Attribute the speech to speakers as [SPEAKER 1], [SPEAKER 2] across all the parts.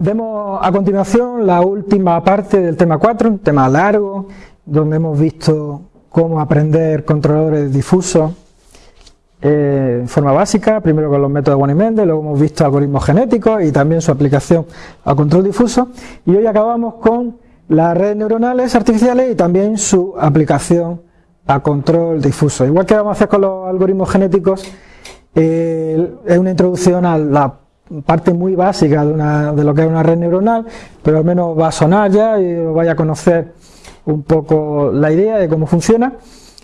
[SPEAKER 1] Vemos a continuación la última parte del tema 4, un tema largo, donde hemos visto cómo aprender controladores difusos eh, en forma básica, primero con los métodos de y luego hemos visto algoritmos genéticos y también su aplicación a control difuso, y hoy acabamos con las redes neuronales artificiales y también su aplicación a control difuso. Igual que vamos a hacer con los algoritmos genéticos, eh, es una introducción a la parte muy básica de, lo que es una red neuronal, pero al menos va a sonar ya y vaya a conocer un poco la idea de cómo funciona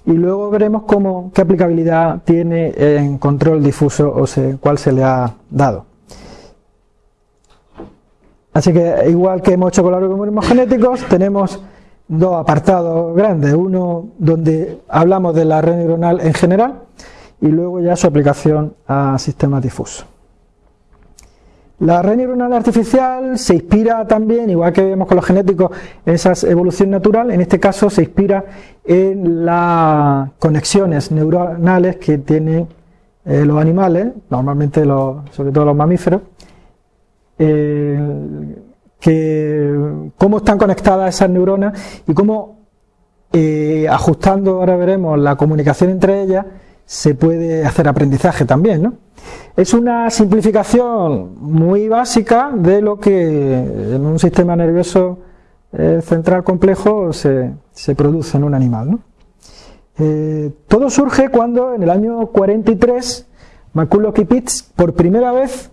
[SPEAKER 1] y luego veremos cómo, qué aplicabilidad tiene en control difuso o cuál se le ha dado. Así que igual que hemos hecho con los algoritmos genéticos, tenemos dos apartados grandes, uno donde hablamos de la red neuronal en general y luego ya su aplicación a sistemas difusos. La red neuronal artificial se inspira también, igual que vemos con los genéticos, en esa evolución natural, en este caso se inspira en las conexiones neuronales que tienen eh, los animales, normalmente sobre todo los mamíferos, eh, que cómo están conectadas esas neuronas y cómo eh, ajustando, ahora veremos, la comunicación entre ellas, se puede hacer aprendizaje también, ¿no? Es una simplificación muy básica de lo que en un sistema nervioso eh, central complejo se, produce en un animal. Eh, todo surge cuando en el año 43 McCulloch y Pitts por primera vez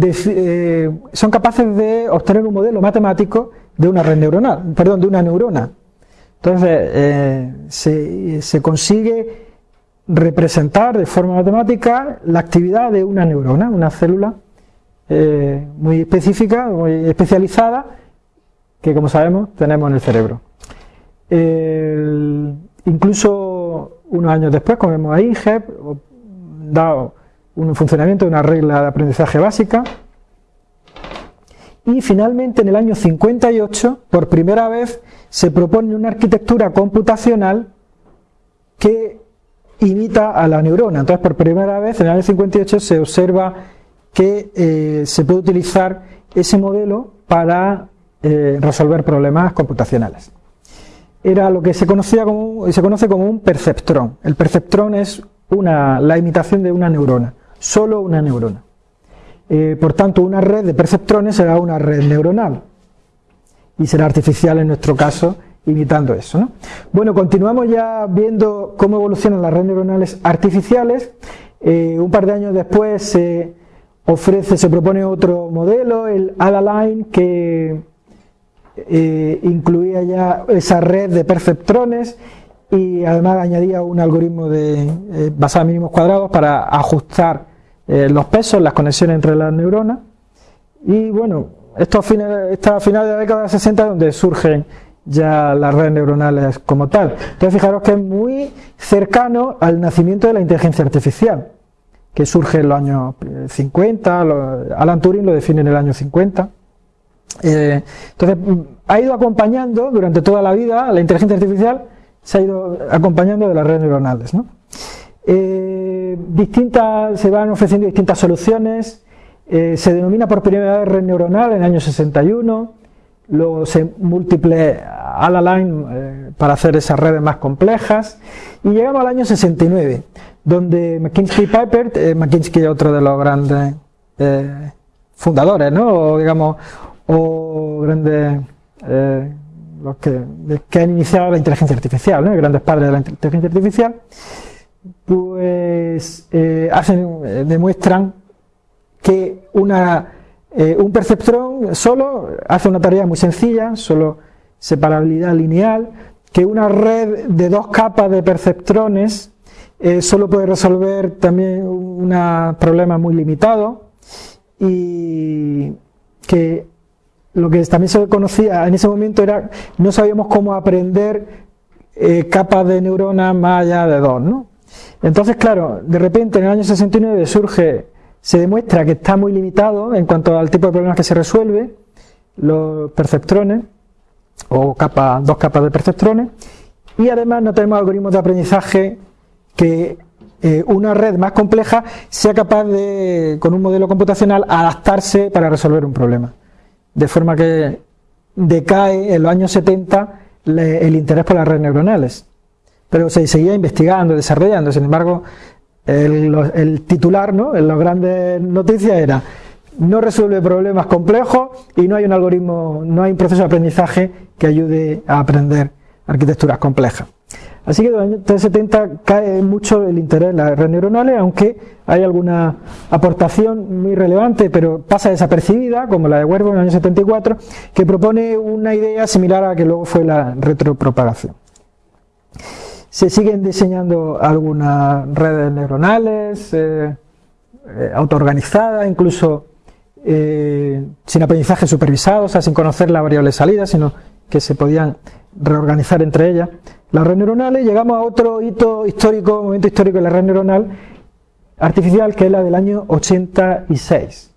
[SPEAKER 1] eh, son capaces de obtener un modelo matemático de una red neuronal, perdón, de una neurona. Entonces se, se consigue representar de forma matemática la actividad de una neurona, una célula eh, muy específica, muy especializada, que como sabemos tenemos en el cerebro. incluso unos años después, como vemos ahí, HEP da un funcionamiento de una regla de aprendizaje básica, y finalmente en el año 58, por primera vez, se propone una arquitectura computacional que imita a la neurona. Entonces, por primera vez, en el año 58, se observa que eh, se puede utilizar ese modelo para eh, resolver problemas computacionales. Era lo que se, conocía como, se conoce como un perceptrón. El perceptrón es una, la imitación de una neurona, solo una neurona. Eh, por tanto, una red de perceptrones será una red neuronal y será artificial en nuestro caso imitando eso. ¿no? Bueno, continuamos ya viendo cómo evolucionan las redes neuronales artificiales. Eh, un par de años después se ofrece, se propone otro modelo, el AdaLine, que eh, incluía ya esa red de perceptrones y además añadía un algoritmo de, eh, basado en mínimos cuadrados para ajustar los pesos, las conexiones entre las neuronas. Y bueno, esto a finales de la década de 60 donde surgen ya las redes neuronales como tal. Entonces fijaros que es muy cercano al nacimiento de la inteligencia artificial, que surge en los años 50, Alan Turing lo define en el año 50. Eh, entonces ha ido acompañando durante toda la vida, la inteligencia artificial se ha ido acompañando de las redes neuronales. Eh, distintas, se van ofreciendo distintas soluciones, eh, se denomina por primera vez red neuronal en el año 61, luego se múltiple a la line eh, para hacer esas redes más complejas y llegamos al año 69 donde McKinsey Piper, eh, McKinsey es otro de los grandes eh, fundadores, ¿no? o digamos, o grandes los que, que, han iniciado la inteligencia artificial, ¿no? grandes padres de la inteligencia artificial, pues hacen, demuestran que una eh, un perceptrón solo hace una tarea muy sencilla, solo separabilidad lineal, que una red de dos capas de perceptrones eh, solo puede resolver también un problema muy limitado y que lo que también se conocía en ese momento era no sabíamos cómo aprender eh, capas de neuronas más allá de dos, ¿no? Entonces, claro, de repente en el año 69 surge se demuestra que está muy limitado en cuanto al tipo de problemas que se resuelve, los perceptrones, o dos capas de perceptrones, y además no tenemos algoritmos de aprendizaje que eh, una red más compleja sea capaz de, con un modelo computacional, adaptarse para resolver un problema. de forma que decae en los años 70 el interés por las redes neuronales. Pero se seguía investigando, desarrollando, sin embargo, el, titular, ¿no? en las grandes noticias era no resuelve problemas complejos y no hay un algoritmo, no hay un proceso de aprendizaje que ayude a aprender arquitecturas complejas. Así que en los años 70 cae mucho el interés en las redes neuronales, aunque hay alguna aportación muy relevante, pero pasa desapercibida, como la de Huervo en el año 74, que propone una idea similar a la que luego fue la retropropagación. Se siguen diseñando algunas redes neuronales, eh, eh, autoorganizadas, incluso eh, sin aprendizaje supervisado, o sea, sin conocer la variable salida, sino que se podían reorganizar entre ellas. Las redes neuronales, llegamos a otro hito histórico, momento histórico de la red neuronal artificial, que es la del año 86,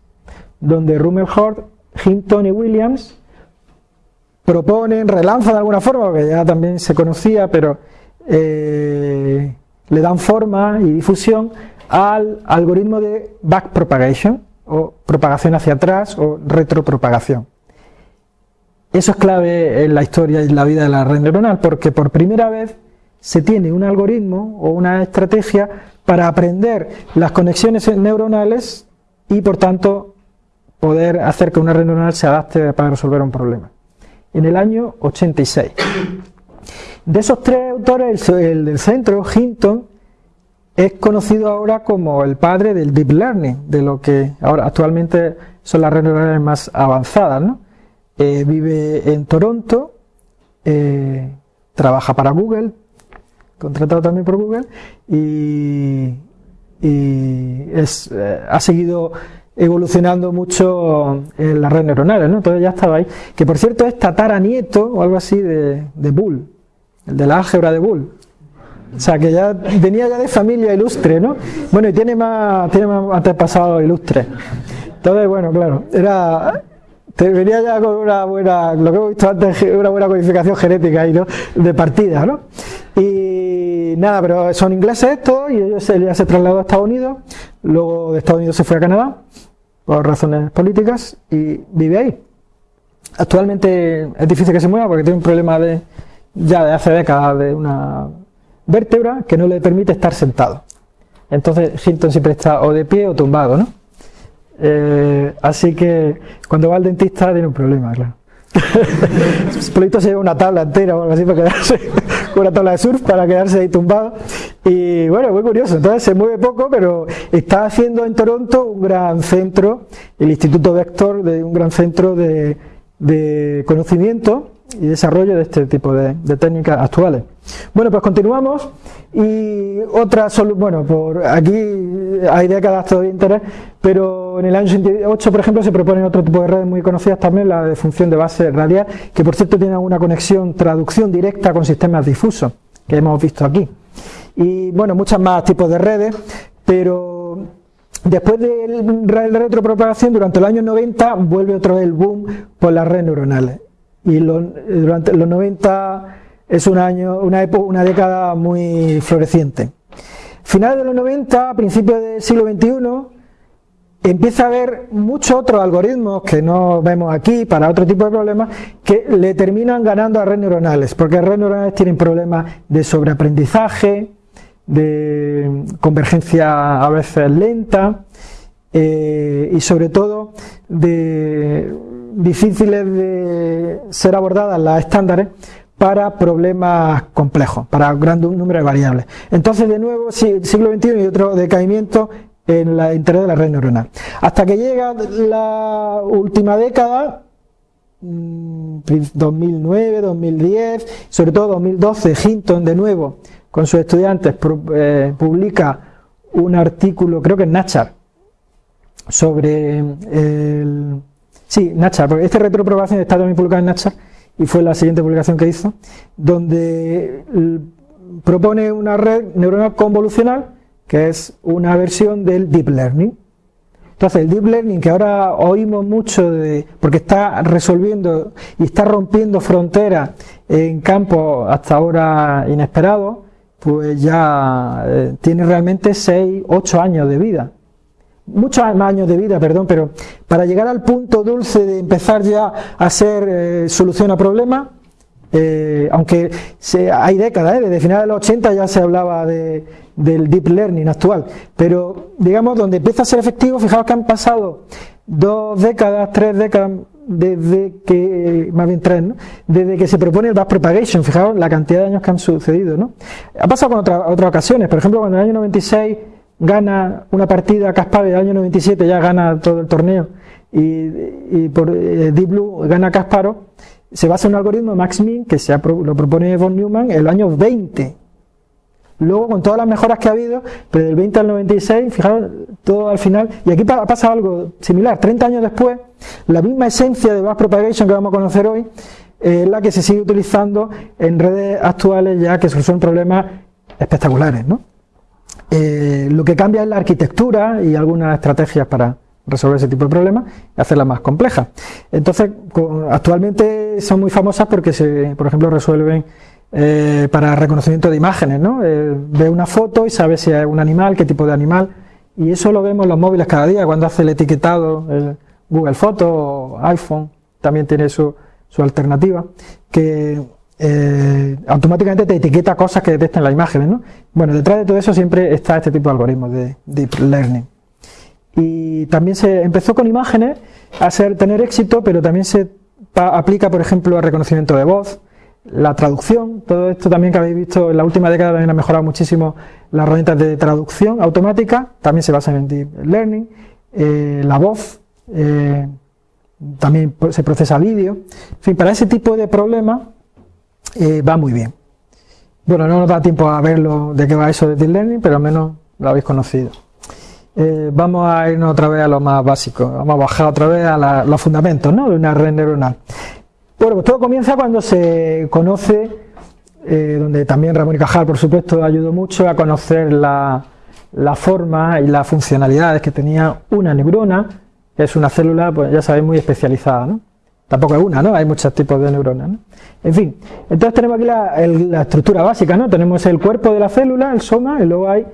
[SPEAKER 1] donde Rumelhort, Hinton y Williams proponen, relanzan de alguna forma, porque ya también se conocía, pero eh, le dan forma y difusión al algoritmo de backpropagation, o propagación hacia atrás, o retropropagación. Eso es clave en la historia y en la vida de la red neuronal, porque por primera vez se tiene un algoritmo o una estrategia para aprender las conexiones neuronales y por tanto poder hacer que una red neuronal se adapte para resolver un problema. En el año 86. De esos tres autores, el del centro, Hinton, es conocido ahora como el padre del deep learning, de lo que ahora actualmente son las redes neuronales más avanzadas. ¿no? Eh, vive en Toronto, eh, trabaja para Google, contratado también por Google, y, es, eh, ha seguido evolucionando mucho en las redes neuronales, ¿no? Entonces ya estaba ahí. Que por cierto es tataranieto o algo así de, de Bull, el de la álgebra de Bull. O sea, que ya venía ya de familia ilustre, ¿no? Bueno, y tiene más, tiene más antepasados ilustres. Entonces, bueno, claro, era te venía ya con una buena, lo que hemos visto antes, una buena codificación genética ahí, ¿no? De partida, ¿no? Y nada, pero son ingleses estos y ellos ya se trasladó a Estados Unidos, luego de Estados Unidos se fue a Canadá por razones políticas y vive ahí. Actualmente es difícil que se mueva porque tiene un problema de ya de hace décadas de una vértebra que no le permite estar sentado. Entonces Hilton siempre está o de pie o tumbado, ¿no? Eh, así que cuando va al dentista tiene un problema, claro. Se lleva una tabla entera o algo así para quedarse una tabla de surf para quedarse ahí tumbado. Y bueno, muy curioso. Entonces se mueve poco, pero está haciendo en Toronto un gran centro, el Instituto Vector, de un gran centro de, de conocimiento y desarrollo de este tipo de, técnicas actuales. Bueno, pues continuamos y otra, bueno, por aquí hay décadas todavía interés, pero en el año 68, por ejemplo, se proponen otro tipo de redes muy conocidas también, la de función de base radial, que por cierto tiene una conexión, traducción directa con sistemas difusos, que hemos visto aquí. Y bueno, muchas más tipos de redes, pero después de la retropropagación, durante los años 90, vuelve otra vez el boom por las redes neuronales y durante los 90 es un año, una, época, una década muy floreciente. Finales de los 90, principios del siglo XXI, empieza a haber muchos otros algoritmos que no vemos aquí para otro tipo de problemas que le terminan ganando a redes neuronales, porque redes neuronales tienen problemas de sobreaprendizaje, de convergencia a veces lenta eh, y sobre todo de difíciles de ser abordadas las estándares para problemas complejos, para un gran número de variables. Entonces, de nuevo, siglo XXI y otro decaimiento en la interés de la red neuronal. Hasta que llega la última década, 2009, mm, 2010, sobre todo 2012, Hinton de nuevo, con sus estudiantes, eh, publica un artículo, creo que en Nature, sobre el Sí, Nacha, porque esta retroprobación está también publicada en Nacha y fue la siguiente publicación que hizo, donde propone una red neuronal convolucional que es una versión del Deep Learning. Entonces, el Deep Learning que ahora oímos mucho de, porque está resolviendo y está rompiendo fronteras en campos hasta ahora inesperados, pues ya eh, tiene realmente 6, 8 años de vida muchos años de vida, perdón, pero para llegar al punto dulce de empezar ya a ser eh, solución a problemas, eh, aunque hay décadas, desde finales de los 80 ya se hablaba de, del deep learning actual, pero digamos donde empieza a ser efectivo, fijaos que han pasado dos décadas, tres décadas, desde que, más bien tres, ¿no? desde que se propone el backpropagation, fijaos la cantidad de años que han sucedido, ¿no? Ha pasado con otras ocasiones, por ejemplo, cuando en el año 96 gana una partida Kasparov, en el año 97 ya gana todo el torneo, y, por eh, Deep Blue gana Kasparov, se basa en un algoritmo Max-Min que se lo propone von Neumann el año 20, Luego, con todas las mejoras que ha habido, pero del 20 al 96, fijaros, todo al final, y aquí pasa algo similar, 30 años después, la misma esencia de propagation que vamos a conocer hoy, es la que se sigue utilizando en redes actuales ya que son problemas espectaculares. ¿no? Eh, lo que cambia es la arquitectura y algunas estrategias para resolver ese tipo de problemas y hacerlas más complejas. Entonces, actualmente son muy famosas porque, se, por ejemplo, resuelven eh, para reconocimiento de imágenes, ¿no? Eh, ve una foto y sabe si es un animal, qué tipo de animal, y eso lo vemos en los móviles cada día, cuando hace el etiquetado, el Google Foto o iPhone, también tiene su, su alternativa, que eh, automáticamente te etiqueta cosas que detectan las imágenes, ¿no? Bueno, detrás de todo eso siempre está este tipo de algoritmos de Deep Learning. Y también se empezó con imágenes a tener éxito, pero también se aplica, por ejemplo, al reconocimiento de voz, la traducción, todo esto también que habéis visto en la última década también ha mejorado muchísimo las herramientas de traducción automática, también se basan en Deep Learning, eh, la voz, eh, también se procesa vídeo, en fin, para ese tipo de problemas eh, va muy bien. Bueno, no nos da tiempo a verlo de qué va eso de Deep Learning, pero al menos lo habéis conocido. vamos a irnos otra vez a lo más básico, vamos a bajar otra vez a los fundamentos ¿no? de una red neuronal. Bueno, pues todo comienza cuando se conoce, eh, donde también Ramón y Cajal, por supuesto, ayudó mucho a conocer la, forma y las funcionalidades que tenía una neurona, que es una célula, pues ya sabéis, muy especializada, ¿no? Tampoco es una, ¿no? Hay muchos tipos de neuronas, ¿no? En fin, entonces tenemos aquí la, estructura básica, ¿no? Tenemos el cuerpo de la célula, el soma, y luego hay,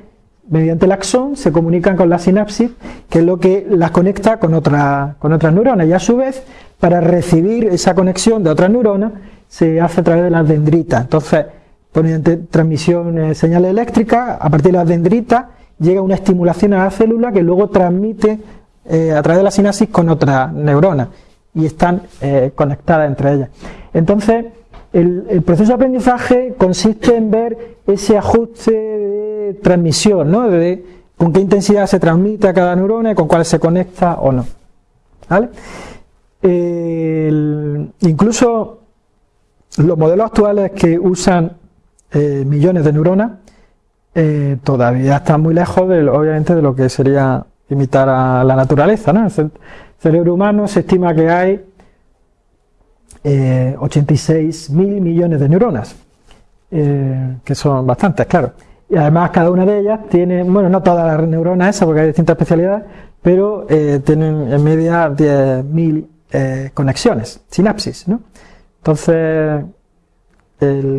[SPEAKER 1] mediante el axón, se comunican con la sinapsis, que es lo que las conecta con, otra, con otras neuronas, y a su vez para recibir esa conexión de otras neuronas se hace a través de las dendritas. Entonces, mediante transmisión de señales eléctricas, a partir de las dendritas llega una estimulación a la célula que luego transmite eh, a través de la sinapsis con otras neuronas y están eh, conectadas entre ellas. Entonces, el, proceso de aprendizaje consiste en ver ese ajuste de transmisión, ¿no? de con qué intensidad se transmite a cada neurona y con cuál se conecta o no. ¿Vale? incluso los modelos actuales que usan eh, millones de neuronas eh, todavía están muy lejos, de, obviamente, de lo que sería imitar a la naturaleza. ¿no? el cerebro humano se estima que hay 86 eh, mil millones de neuronas, que son bastantes, claro. Y además cada una de ellas tiene, bueno, no todas las neuronas esas, porque hay distintas especialidades, pero tienen en media 10.000 eh, conexiones, sinapsis, ¿no? Entonces,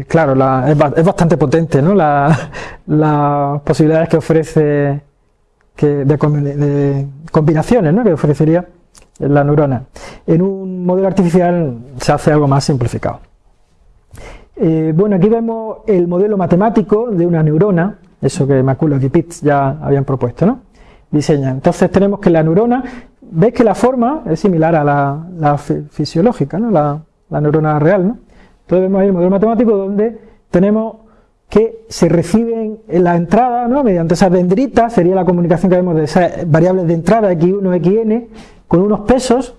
[SPEAKER 1] claro, es, bastante potente, ¿no? las posibilidades que ofrece de, combinaciones, ¿no? Que ofrecería la neurona. En un modelo artificial se hace algo más simplificado. Eh, bueno, aquí vemos el modelo matemático de una neurona, eso que McCulloch y Pitts ya habían propuesto, ¿no? Diseña. Entonces tenemos que la neurona veis que la forma es similar a la, fisiológica, ¿no? la, neurona real. ¿no? Entonces vemos ahí el modelo matemático donde tenemos que se reciben en la entrada, ¿no? mediante esas dendritas, sería la comunicación que vemos de esas variables de entrada, x1, xn, con unos pesos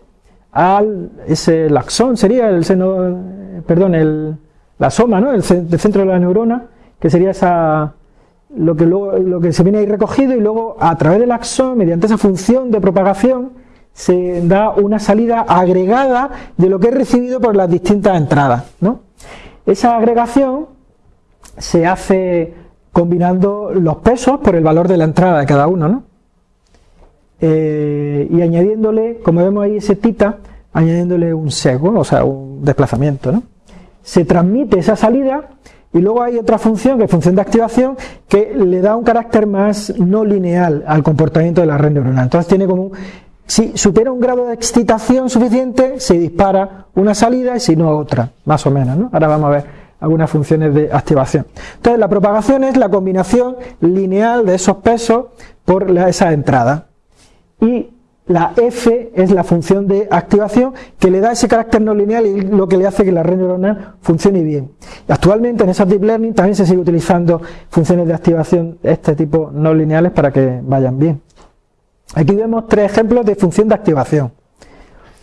[SPEAKER 1] al ese laxón, sería el seno, perdón, el, la soma, ¿no? el, centro de la neurona, que sería esa lo que, luego, lo que se viene ahí recogido y luego a través del axón, mediante esa función de propagación, se da una salida agregada de lo que he recibido por las distintas entradas. ¿no? Esa agregación se hace combinando los pesos por el valor de la entrada de cada uno. ¿no? Eh, y añadiéndole, como vemos ahí ese tita, añadiéndole un sesgo, o sea, un desplazamiento. ¿no? Se transmite esa salida y luego hay otra función, que es función de activación, que le da un carácter más no lineal al comportamiento de la red neuronal. Entonces tiene como si supera un grado de excitación suficiente, se dispara una salida y si no otra, más o menos. ¿no? Ahora vamos a ver algunas funciones de activación. Entonces la propagación es la combinación lineal de esos pesos por esa entrada. Y la F es la función de activación que le da ese carácter no lineal y lo que le hace que la red neuronal funcione bien. Actualmente en esas deep learning también se sigue utilizando funciones de activación de este tipo no lineales para que vayan bien. Aquí vemos tres ejemplos de función de activación.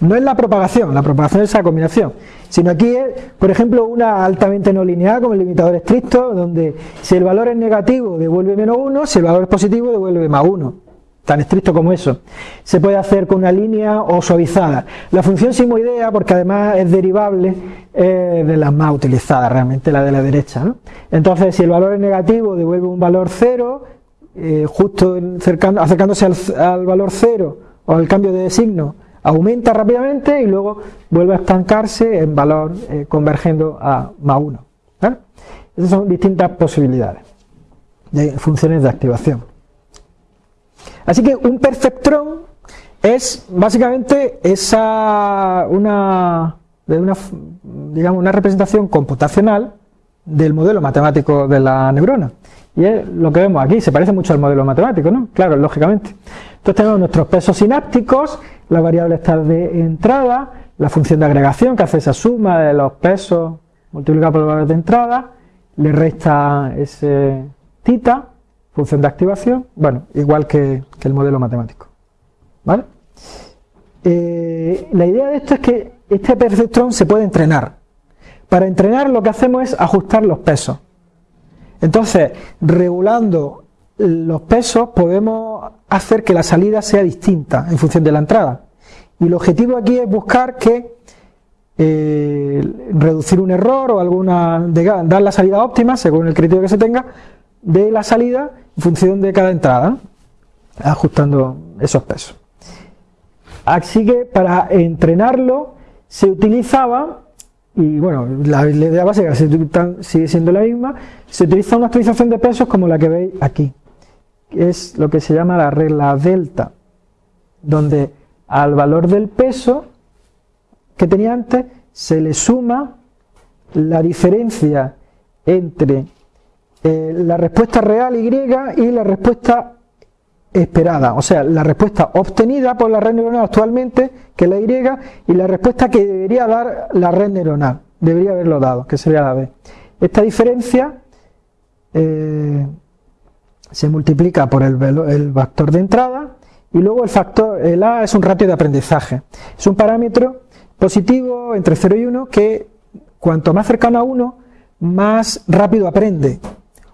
[SPEAKER 1] No es la propagación, la propagación es esa combinación, sino aquí es, por ejemplo, una altamente no lineal como el limitador estricto, donde si el valor es negativo devuelve menos 1, si el valor es positivo devuelve más 1 tan estricto como eso. Se puede hacer con una línea o suavizada. La función simoidea, porque además es derivable, es de las más utilizadas realmente, la de la derecha. Entonces, si el valor es negativo, devuelve un valor cero, eh, justo acercándose al, valor cero o al cambio de signo, aumenta rápidamente y luego vuelve a estancarse en valor eh, convergiendo a más 1. Esas son distintas posibilidades de funciones de activación. Así que un perceptrón es básicamente esa una, una, digamos, una representación computacional del modelo matemático de la neurona. Y es lo que vemos aquí, se parece mucho al modelo matemático, ¿no? Claro, lógicamente. Entonces tenemos nuestros pesos sinápticos, la variable está de entrada, la función de agregación que hace esa suma de los pesos multiplicado por el valor de entrada, le resta ese tita, función de activación, bueno, igual que, el modelo matemático. ¿Vale? Eh, la idea de esto es que este perceptrón se puede entrenar. Para entrenar lo que hacemos es ajustar los pesos. Entonces, regulando los pesos podemos hacer que la salida sea distinta en función de la entrada. Y el objetivo aquí es buscar que eh, reducir un error o alguna dar la salida óptima según el criterio que se tenga de la salida en función de cada entrada, ajustando esos pesos. Así que para entrenarlo se utilizaba, y bueno, la idea básica sigue siendo la misma, se utiliza una actualización de pesos como la que veis aquí, es lo que se llama la regla delta, donde al valor del peso que tenía antes se le suma la diferencia entre eh, la respuesta real Y y la respuesta esperada, o sea, la respuesta obtenida por la red neuronal actualmente, que es la Y, y la respuesta que debería dar la red neuronal, debería haberlo dado, que sería la B. Esta diferencia eh, se multiplica por el, el factor de entrada y luego el factor, el A es un ratio de aprendizaje. Es un parámetro positivo entre 0 y 1 que cuanto más cercano a 1, más rápido aprende.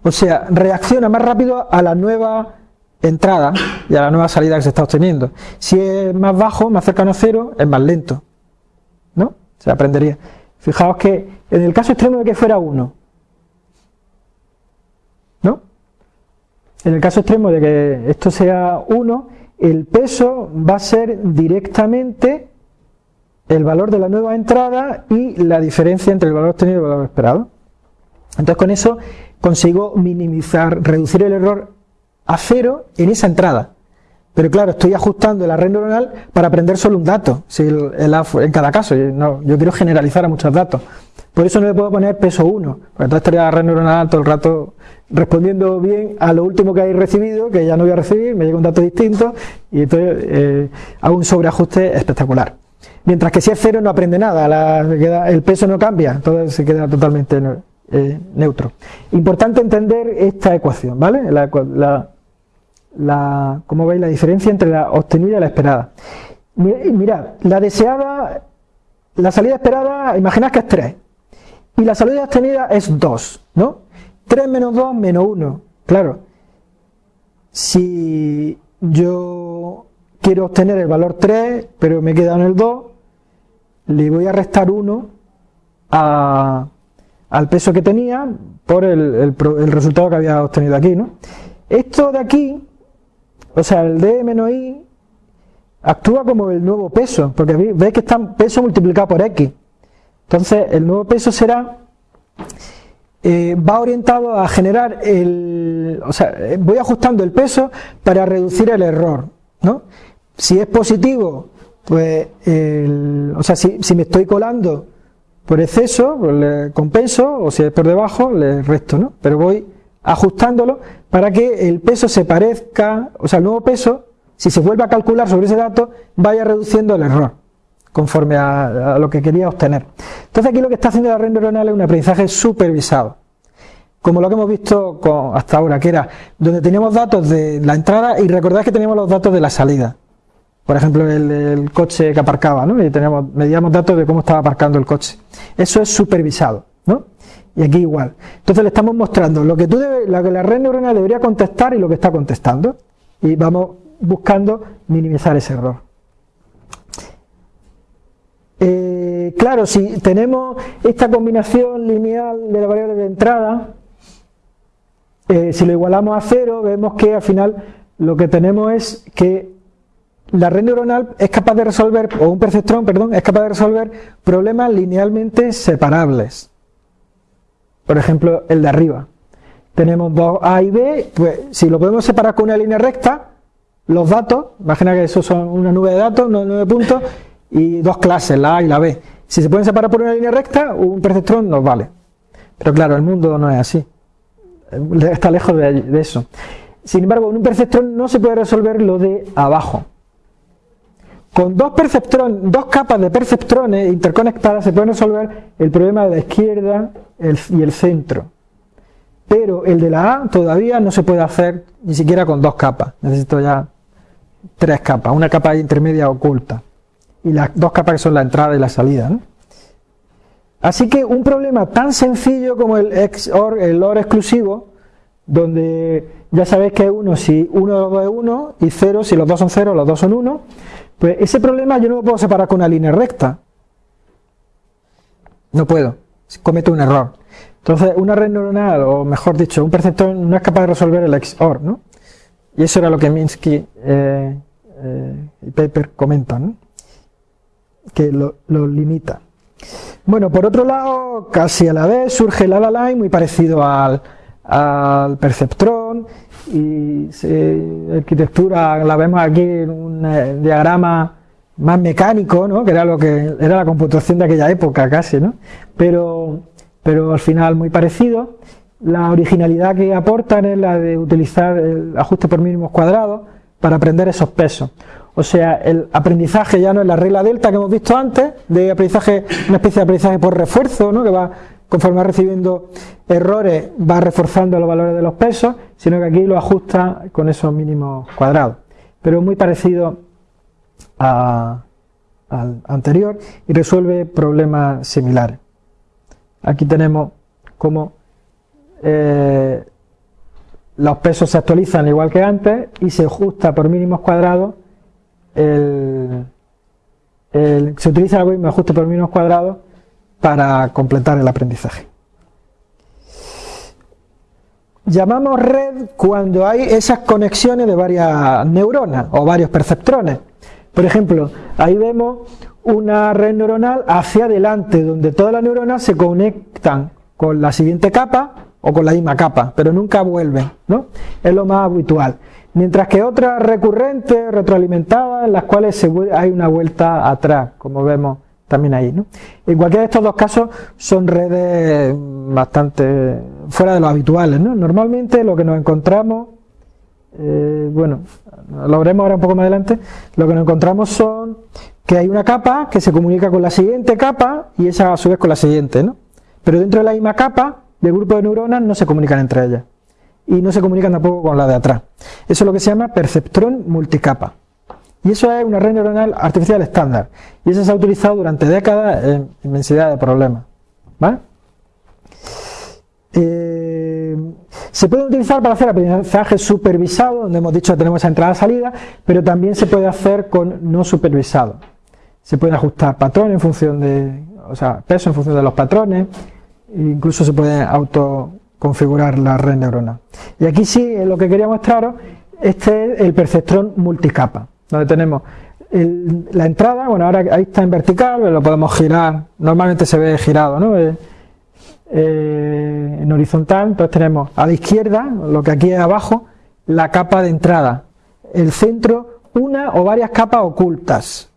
[SPEAKER 1] O sea, reacciona más rápido a la nueva entrada y a la nueva salida que se está obteniendo. Si es más bajo, más cercano a cero, es más lento. ¿No? Se aprendería. Fijaos que en el caso extremo de que fuera 1, En el caso extremo de que esto sea 1, el peso va a ser directamente el valor de la nueva entrada y la diferencia entre el valor obtenido y el valor esperado. Entonces con eso consigo minimizar, reducir el error a cero en esa entrada. Pero claro, estoy ajustando la red neuronal para aprender solo un dato, si el, en cada caso. No, yo quiero generalizar a muchos datos. Por eso no le puedo poner peso 1, porque entonces estaría la red neuronal todo el rato respondiendo bien a lo último que hay recibido, que ya no voy a recibir, me llega un dato distinto, y entonces eh, hago un sobreajuste espectacular. Mientras que si es cero no aprende nada, el peso no cambia, entonces se queda totalmente eh, neutro. Importante entender esta ecuación, ¿vale? La, la, como veis, la diferencia entre la obtenida y la esperada. Mirad, la deseada, la salida esperada, imaginad que es 3. Y la salida obtenida es 2, ¿no? 3 menos 2 menos 1. Claro, si yo quiero obtener el valor 3, pero me queda en el 2, le voy a restar 1 a, al peso que tenía por el, resultado que había obtenido aquí. ¿no? Esto de aquí, o sea, el D menos I, actúa como el nuevo peso, porque veis que está peso multiplicado por X. Entonces, el nuevo peso será, eh, va orientado a generar el, o sea, voy ajustando el peso para reducir el error, ¿no? Si es positivo, pues, o sea, si, si, me estoy colando por exceso, pues le compenso, o si es por debajo, le resto, ¿no? Pero voy ajustándolo para que el peso se parezca, o sea, el nuevo peso, si se vuelve a calcular sobre ese dato, vaya reduciendo el error conforme a, lo que quería obtener. Entonces aquí lo que está haciendo la red neuronal es un aprendizaje supervisado, como lo que hemos visto hasta ahora, que era donde teníamos datos de la entrada y recordad que teníamos los datos de la salida. Por ejemplo, el, coche que aparcaba, ¿no? Y teníamos, medíamos datos de cómo estaba aparcando el coche. Eso es supervisado, ¿no? Y aquí igual. Entonces le estamos mostrando lo que, tú lo que la red neuronal debería contestar y lo que está contestando. Y vamos buscando minimizar ese error. Eh, claro, si tenemos esta combinación lineal de la variable de entrada, eh, si lo igualamos a cero, vemos que al final lo que tenemos es que la red neuronal es capaz de resolver, o un perceptrón, perdón, es capaz de resolver problemas linealmente separables. Por ejemplo, el de arriba. Tenemos A y B, pues si lo podemos separar con una línea recta, los datos, imagina que eso son una nube de datos, nueve puntos, y dos clases, la A y la B. Si se pueden separar por una línea recta, un perceptrón nos vale. Pero claro, el mundo no es así. Está lejos de, eso. Sin embargo, en un perceptrón no se puede resolver lo de abajo. Con dos, dos capas de perceptrones interconectadas se puede resolver el problema de la izquierda y el centro. Pero el de la A todavía no se puede hacer ni siquiera con dos capas. Necesito ya tres capas, una capa intermedia oculta y las dos capas que son la entrada y la salida. Así que un problema tan sencillo como el XOR, el OR exclusivo, donde ya sabéis que es 1 si uno de los dos es 1 y 0 si los dos son 0, los dos son 1, pues ese problema yo no lo puedo separar con una línea recta. No puedo, cometo un error. Entonces, una red neuronal, o mejor dicho, un perceptor no es capaz de resolver el XOR, ¿no? Y eso era lo que Minsky eh, eh, y Paper comentan, que lo, limita. Bueno, por otro lado, casi a la vez surge el ALA muy parecido al, al perceptrón y la arquitectura la vemos aquí en un eh, diagrama más mecánico, ¿no? que era lo que era la computación de aquella época casi, ¿no? pero, pero al final muy parecido. La originalidad que aportan es la de utilizar el ajuste por mínimos cuadrados para aprender esos pesos. O sea, el aprendizaje ya no es la regla delta que hemos visto antes, de aprendizaje, una especie de aprendizaje por refuerzo, ¿no? que va, conforme va recibiendo errores, va reforzando los valores de los pesos, sino que aquí lo ajusta con esos mínimos cuadrados. Pero muy parecido al anterior y resuelve problemas similares. Aquí tenemos cómo eh, los pesos se actualizan igual que antes y se ajusta por mínimos cuadrados se utiliza el algoritmo ajuste por mínimos cuadrados para completar el aprendizaje. Llamamos red cuando hay esas conexiones de varias neuronas o varios perceptrones. Por ejemplo, ahí vemos una red neuronal hacia adelante, donde todas las neuronas se conectan con la siguiente capa o con la misma capa, pero nunca vuelven, ¿no? Es lo más habitual. Mientras que otras recurrentes, retroalimentadas, en las cuales hay una vuelta atrás, como vemos también ahí. ¿no? En cualquiera de estos dos casos son redes bastante fuera de lo habituales. ¿no? Normalmente lo que nos encontramos, eh, bueno, lo veremos ahora un poco más adelante, lo que nos encontramos son que hay una capa que se comunica con la siguiente capa y esa a su vez con la siguiente. ¿no? Pero dentro de la misma capa, del grupo de neuronas no se comunican entre ellas y no se comunican tampoco con la de atrás. Eso es lo que se llama perceptrón multicapa. Y eso es una red neuronal artificial estándar. Y eso se ha utilizado durante décadas en inmensidad de problemas. Eh, se puede utilizar para hacer aprendizaje supervisado, donde hemos dicho que tenemos esa entrada-salida, pero también se puede hacer con no supervisado. Se puede ajustar patrones en función de, o sea, peso en función de los patrones, incluso se puede auto configurar la red neuronal. Y aquí sí, lo que quería mostraros, este es el perceptrón multicapa, donde tenemos la entrada, bueno, ahora ahí está en vertical, lo podemos girar, normalmente se ve girado, ¿no? Eh, eh, en horizontal, entonces tenemos a la izquierda, lo que aquí es abajo, la capa de entrada, el centro, una o varias capas ocultas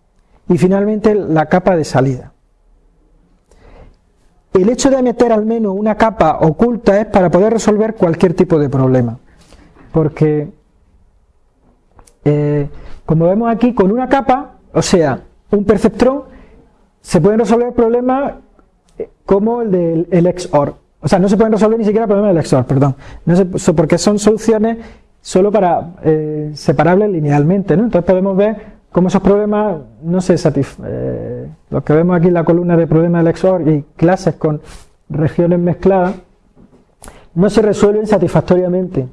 [SPEAKER 1] y finalmente la capa de salida. El hecho de meter al menos una capa oculta es para poder resolver cualquier tipo de problema. Porque, eh, como vemos aquí, con una capa, o sea, un perceptrón, se pueden resolver problemas eh, como el del XOR. O sea, no se pueden resolver ni siquiera problemas del XOR, perdón. No porque son soluciones solo para eh, separables linealmente, ¿no? Entonces podemos ver como esos problemas no se satisfacen. Eh, lo que vemos aquí en la columna de problemas del XOR y clases con regiones mezcladas, no se resuelven satisfactoriamente,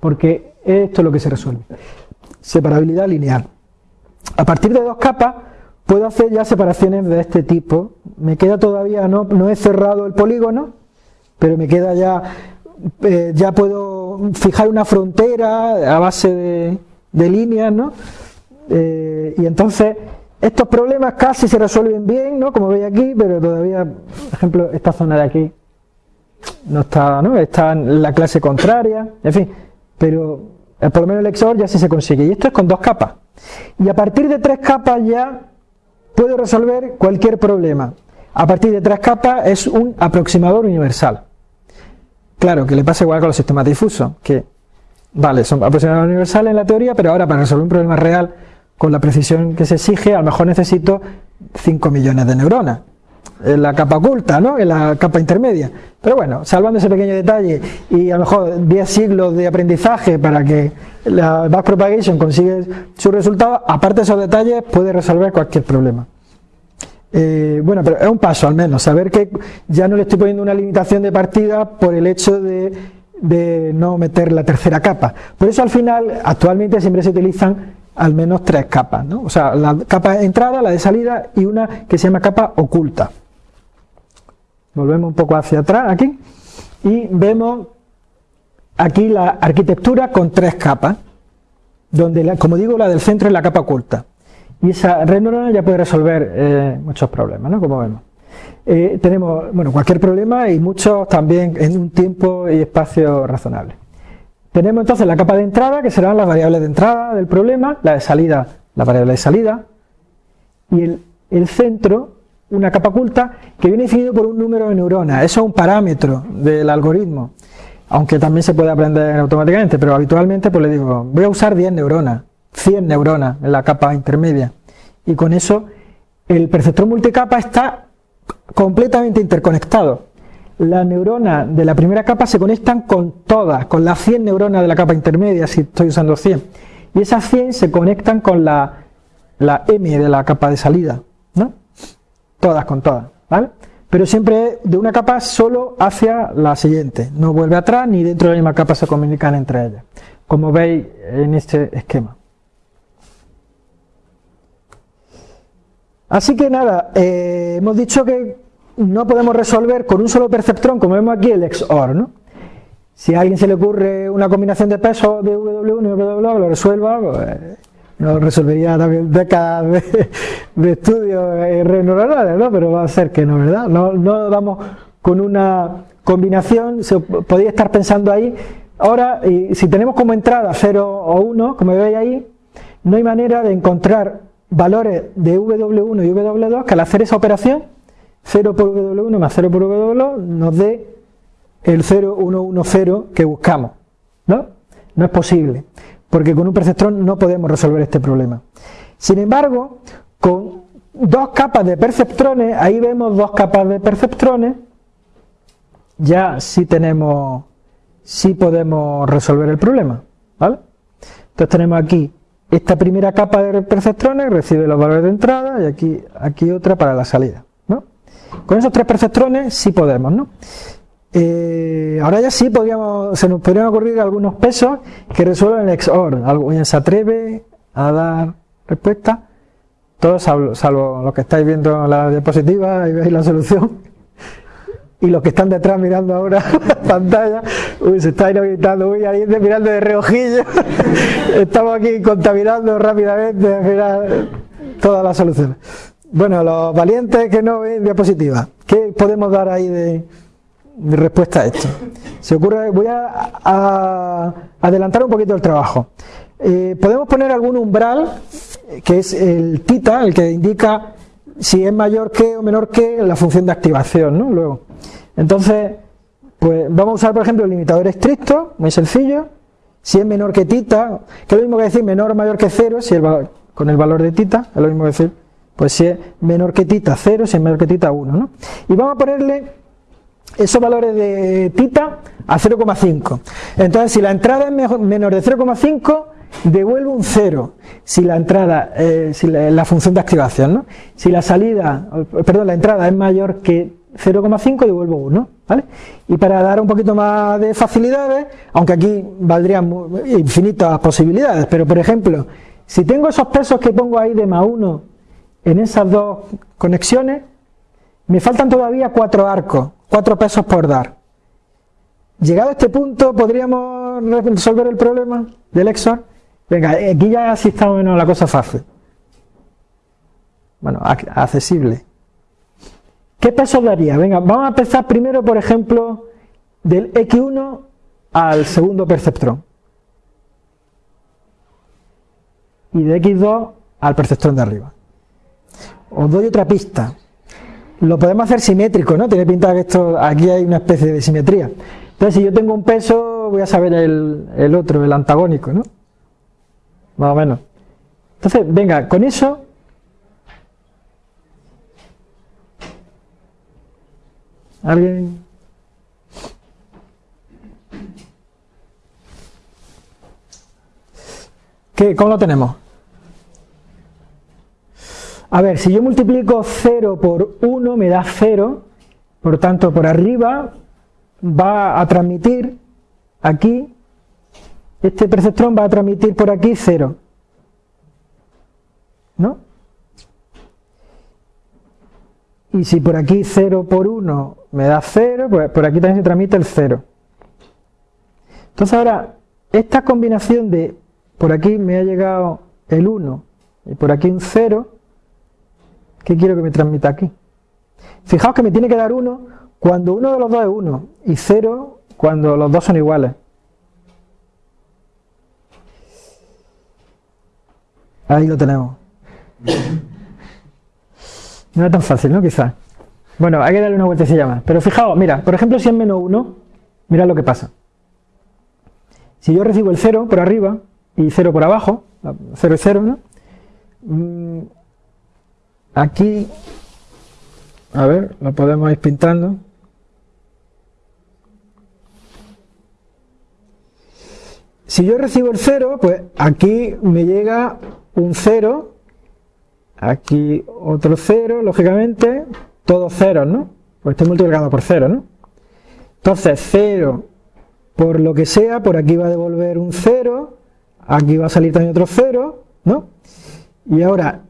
[SPEAKER 1] porque esto es lo que se resuelve. Separabilidad lineal. A partir de dos capas puedo hacer ya separaciones de este tipo. Me queda todavía, no, he cerrado el polígono, pero me queda ya, eh, ya puedo fijar una frontera a base de, de líneas, ¿no? Eh, y entonces estos problemas casi se resuelven bien, ¿no? Como veis aquí, pero todavía, por ejemplo, esta zona de aquí no está, ¿no? Está en la clase contraria, en fin, pero eh, por lo menos el XOR ya sí se consigue. Y esto es con dos capas. Y a partir de tres capas ya puedo resolver cualquier problema. A partir de tres capas es un aproximador universal. Claro, que le pasa igual con los sistemas difusos, que, vale, son aproximadores universales en la teoría, pero ahora para resolver un problema real con la precisión que se exige, a lo mejor necesito 5 millones de neuronas en la capa oculta, ¿no? en la capa intermedia. Pero bueno, salvando ese pequeño detalle y a lo mejor 10 siglos de aprendizaje para que la backpropagation consiga su resultado, aparte de esos detalles, puede resolver cualquier problema. Eh, bueno, pero es un paso al menos, saber que ya no le estoy poniendo una limitación de partida por el hecho de, de no meter la tercera capa. Por eso al final, actualmente siempre se utilizan al menos tres capas, ¿no? O sea, la capa de entrada, la de salida y una que se llama capa oculta. Volvemos un poco hacia atrás aquí y vemos aquí la arquitectura con tres capas, donde, como digo, la del centro es la capa oculta. Y esa red neuronal ya puede resolver eh, muchos problemas, ¿no? Como vemos. Eh, tenemos, bueno, cualquier problema y muchos también en un tiempo y espacio razonable. Tenemos entonces la capa de entrada, que serán las variables de entrada del problema, la de salida, la variable de salida, y el, centro, una capa oculta, que viene definido por un número de neuronas. Eso es un parámetro del algoritmo, aunque también se puede aprender automáticamente, pero habitualmente pues le digo, voy a usar 10 neuronas, 100 neuronas en la capa intermedia, y con eso el perceptor multicapa está completamente interconectado las neuronas de la primera capa se conectan con todas, con las 100 neuronas de la capa intermedia, si estoy usando 100. Y esas 100 se conectan con la, la M de la capa de salida, ¿no? Todas con todas, ¿vale? Pero siempre de una capa solo hacia la siguiente, no vuelve atrás ni dentro de la misma capa se comunican entre ellas, como veis en este esquema. Así que nada, eh, hemos dicho que no podemos resolver con un solo perceptrón, como vemos aquí, el XOR, ¿no? Si a alguien se le ocurre una combinación de pesos de W1 y W2, lo resuelva, pues, no resolvería también décadas de, de estudios redes neuronales, ¿no? Pero va a ser que no, ¿verdad? No, no damos con una combinación, se podría estar pensando ahí, ahora, y si tenemos como entrada 0 o 1, como veis ahí, no hay manera de encontrar valores de W1 y W2 que al hacer esa operación 0 por W1 más 0 por W2 nos dé el 0, 1, 1, 0 que buscamos. ¿No? No es posible, porque con un perceptrón no podemos resolver este problema. Sin embargo, con dos capas de perceptrones, ahí vemos dos capas de perceptrones, ya sí tenemos, sí podemos resolver el problema. ¿vale? Entonces tenemos aquí esta primera capa de perceptrones, recibe los valores de entrada y aquí, aquí otra para la salida. Con esos tres perceptrones sí podemos, ¿no? Eh, ahora ya sí podríamos, se nos podrían ocurrir algunos pesos que resuelven el XOR. ¿Alguien se atreve a dar respuesta? Todos salvo, salvo los que estáis viendo la diapositiva y veis la solución. Y los que están detrás mirando ahora la pantalla, uy, se está inhabilitando, uy, alguien mirando de reojillo. Estamos aquí contaminando rápidamente todas las soluciones. Bueno, los valientes que no ven diapositiva, ¿qué podemos dar ahí de, respuesta a esto? Se ocurre, voy a, adelantar un poquito el trabajo. eh, podemos poner algún umbral, que es el tita, el que indica si es mayor que o menor que la función de activación, ¿no? Luego. Entonces, pues vamos a usar, por ejemplo, el limitador estricto, muy sencillo. Si es menor que tita, que es lo mismo que decir menor o mayor que cero, si el con el valor de tita, es lo mismo que decir, pues si es menor que tita 0, si es menor que tita 1, ¿no? Y vamos a ponerle esos valores de tita a 0,5. Entonces, si la entrada es menor de 0,5, devuelve un 0 si la entrada, eh, si la, función de activación, ¿no? Si la salida, perdón, la entrada es mayor que 0,5, devuelvo 1, ¿vale? Y para dar un poquito más de facilidades, aunque aquí valdrían infinitas posibilidades, pero por ejemplo, si tengo esos pesos que pongo ahí de más 1 en esas dos conexiones, me faltan todavía cuatro arcos, cuatro pesos por dar. Llegado a este punto, ¿podríamos resolver el problema del EXOR? Venga, aquí ya sí está menos la cosa fácil. Bueno, accesible. ¿Qué pesos daría? Venga, vamos a empezar primero, por ejemplo, del X1 al segundo perceptrón. Y de X2 al perceptrón de arriba. Os doy otra pista. Lo podemos hacer simétrico, ¿no? Tiene pinta que esto, aquí hay una especie de simetría. Entonces, si yo tengo un peso, voy a saber el, el otro, el antagónico, ¿no? Más o menos. Entonces, venga, con eso ¿Alguien? ¿Qué, ¿Cómo lo tenemos? A ver, si yo multiplico 0 por 1 me da 0, por tanto por arriba va a transmitir aquí, este perceptrón va a transmitir por aquí 0. ¿No? Y si por aquí 0 por 1 me da 0, pues por aquí también se transmite el 0. Entonces ahora, esta combinación de por aquí me ha llegado el 1 y por aquí un 0, ¿qué quiero que me transmita aquí? Fijaos que me tiene que dar 1 cuando uno de los dos es 1 y 0 cuando los dos son iguales. Ahí lo tenemos. No es tan fácil, ¿no? Quizás. Bueno, hay que darle una vueltecilla más. Pero fijaos, mira, por ejemplo, si es menos 1, mira lo que pasa. Si yo recibo el 0 por arriba y 0 por abajo, 0 es 0, ¿no? Aquí, a ver, lo podemos ir pintando. Si yo recibo el 0, pues aquí me llega un 0 Aquí otro 0, lógicamente, todos ceros, ¿no? Pues estoy multiplicando por 0, ¿no? Entonces 0 por lo que sea, por aquí va a devolver un 0, aquí va a salir también otro 0, ¿no? Y ahora,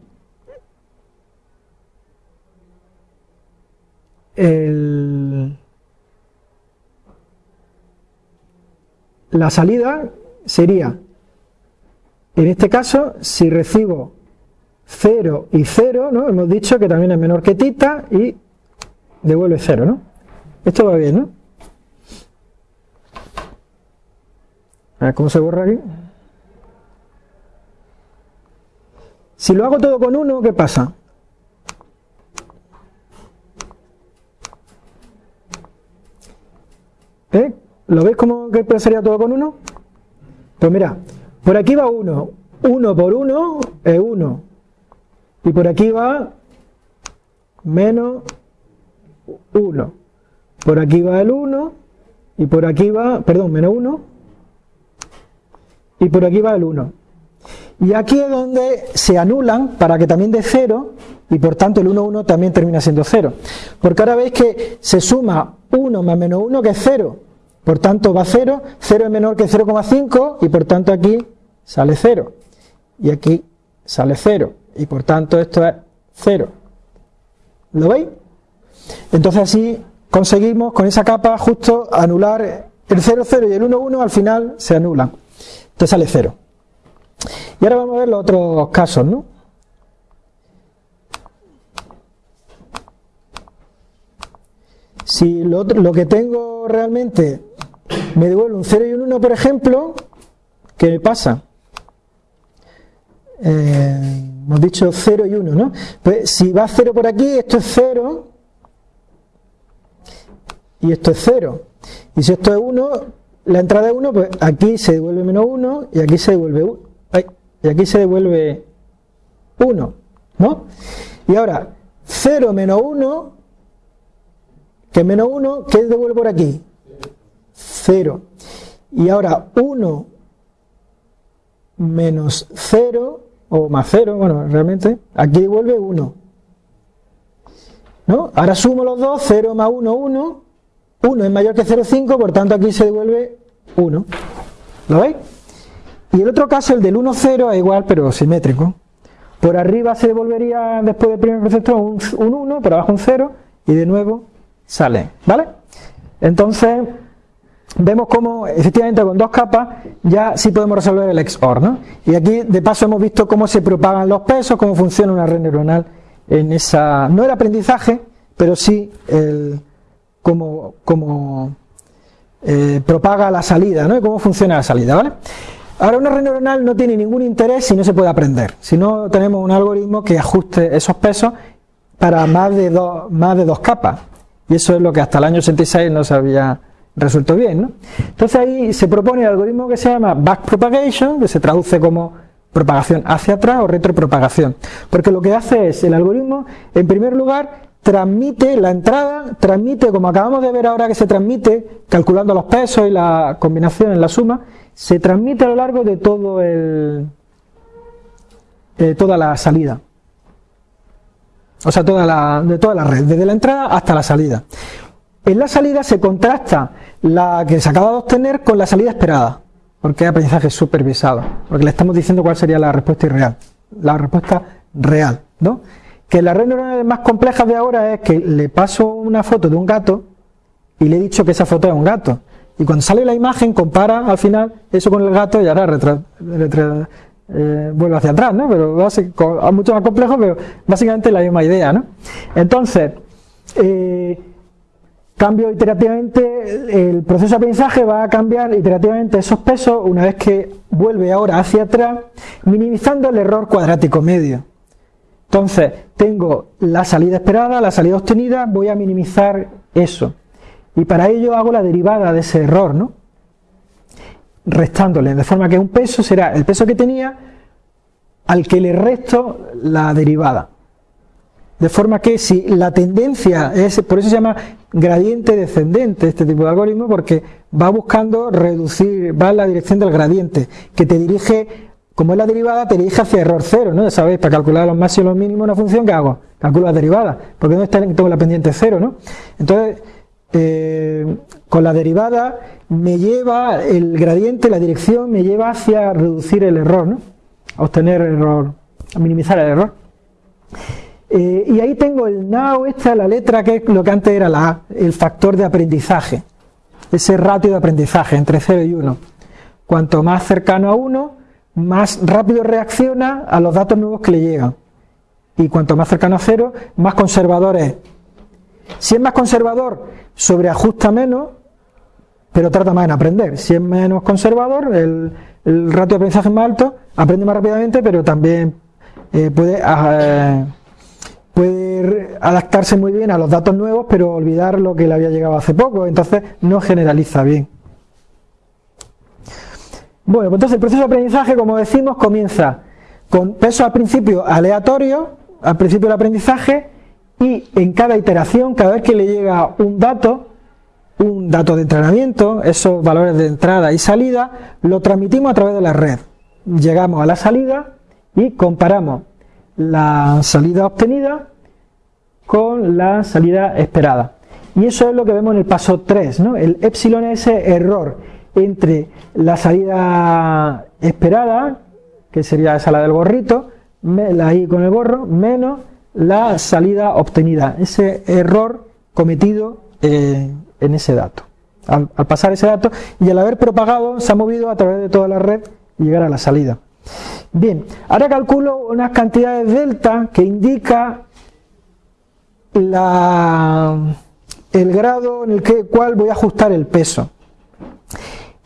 [SPEAKER 1] la salida sería, en este caso, si recibo 0 y 0, ¿no? Hemos dicho que también es menor que tita y devuelve 0, ¿no? Esto va bien, ¿no? A ver cómo se borra aquí. Si lo hago todo con 1, ¿qué pasa? ¿Eh? ¿Lo veis cómo que sería todo con 1? Pues mira, por aquí va 1. 1 por 1 es 1. Y por aquí va menos 1. Por aquí va el 1 y por aquí va, perdón, menos 1 y por aquí va el 1. Y aquí es donde se anulan para que también dé 0 y por tanto el 1, 1 también termina siendo 0. Porque ahora veis que se suma 1 más menos 1 que es 0. Por tanto va 0, 0 es menor que 0,5 y por tanto aquí sale 0. Y aquí sale 0 y por tanto esto es 0. ¿Lo veis? Entonces así conseguimos con esa capa justo anular el 0, 0 y el 1, 1 al final se anulan. Entonces sale 0. Y ahora vamos a ver los otros casos, ¿no? Si lo, lo que tengo realmente me devuelve un 0 y un 1, por ejemplo, ¿qué me pasa? eh, hemos dicho 0 y 1, ¿no? Pues si va 0 por aquí, esto es 0 y esto es 0. Y si esto es 1, la entrada es 1, pues aquí se devuelve menos 1 y aquí se devuelve 1. Y aquí se devuelve 1, ¿no? Y ahora, 0 menos 1, que es menos 1, ¿qué devuelve por aquí? 0. Y ahora 1 menos 0, o más 0, bueno, realmente, aquí devuelve 1. ¿No? Ahora sumo los dos, 0 más 1, 1. 1 es mayor que 0,5, por tanto aquí se devuelve 1. ¿Lo veis? Y el otro caso, el del 1, 0, es igual, pero simétrico. Por arriba se devolvería, después del primer precepto, un, un 1, por abajo un 0, y de nuevo sale. ¿Vale? Entonces, vemos cómo efectivamente con dos capas ya sí podemos resolver el XOR. ¿no? Y aquí de paso hemos visto cómo se propagan los pesos, cómo funciona una red neuronal en esa, no el aprendizaje, pero sí el, cómo, cómo eh, propaga la salida, ¿no? Y cómo funciona la salida, ¿vale? Ahora una red neuronal no tiene ningún interés si no se puede aprender, si no tenemos un algoritmo que ajuste esos pesos para más de, dos, más de dos capas. Y eso es lo que hasta el año 86 no se había resuelto bien. ¿no? Entonces ahí se propone el algoritmo que se llama backpropagation, que se traduce como propagación hacia atrás o retropropagación. Porque lo que hace es, el algoritmo, en primer lugar, transmite la entrada, transmite, como acabamos de ver ahora que se transmite, calculando los pesos y la combinación en la suma, se transmite a lo largo de todo el, toda la salida. O sea, toda la, de toda la red, desde la entrada hasta la salida. En la salida se contrasta la que se acaba de obtener con la salida esperada, porque es aprendizaje supervisado, porque le estamos diciendo cuál sería la respuesta irreal, la respuesta real, ¿no? Que la red neuronal más compleja de ahora es que le paso una foto de un gato y le he dicho que esa foto es un gato. Y cuando sale la imagen compara al final eso con el gato y ahora eh, vuelve hacia atrás, ¿no? Pero es mucho más complejo, pero básicamente la misma idea, ¿no? Entonces, eh, cambio iterativamente, el proceso de aprendizaje va a cambiar iterativamente esos pesos una vez que vuelve ahora hacia atrás, minimizando el error cuadrático medio. Entonces, tengo la salida esperada, la salida obtenida, voy a minimizar eso. Y para ello hago la derivada de ese error, ¿no? Restándole, de forma que un peso será el peso que tenía al que le resto la derivada. De forma que si la tendencia es, por eso se llama gradiente descendente este tipo de algoritmo, porque va buscando reducir, va en la dirección del gradiente, que te dirige, como es la derivada, te dirige hacia error cero, ¿no? Ya sabéis, para calcular los máximos y los mínimos una función, ¿qué hago? Calculo la derivada, porque no está tengo la pendiente cero, ¿no? Entonces, eh, con la derivada me lleva el gradiente, la dirección, me lleva hacia reducir el error, ¿no? A obtener el error, a minimizar el error. Eh, y ahí tengo el now, esta la letra que es lo que antes era la A, el factor de aprendizaje, ese ratio de aprendizaje entre 0 y 1. Cuanto más cercano a 1, más rápido reacciona a los datos nuevos que le llegan. Y cuanto más cercano a 0, más conservador es. Si es más conservador, sobreajusta menos, pero trata más en aprender. Si es menos conservador, el, ratio de aprendizaje es más alto, aprende más rápidamente, pero también eh, puede... Ah, puede adaptarse muy bien a los datos nuevos, pero olvidar lo que le había llegado hace poco, entonces no generaliza bien. Bueno, pues entonces el proceso de aprendizaje, como decimos, comienza con pesos al principio aleatorios, al principio del aprendizaje, y en cada iteración, cada vez que le llega un dato, un dato de entrenamiento, esos valores de entrada y salida, lo transmitimos a través de la red. Llegamos a la salida y comparamos la salida obtenida con la salida esperada. Y eso es lo que vemos en el paso 3, ¿no? El epsilon es error entre la salida esperada, que sería esa la del gorrito, la I con el gorro, menos la salida obtenida, ese error cometido eh, en ese dato. Al, al, pasar ese dato y al haber propagado, se ha movido a través de toda la red y llegar a la salida. Bien, ahora calculo unas cantidades delta que indica el grado en el que, cual voy a ajustar el peso.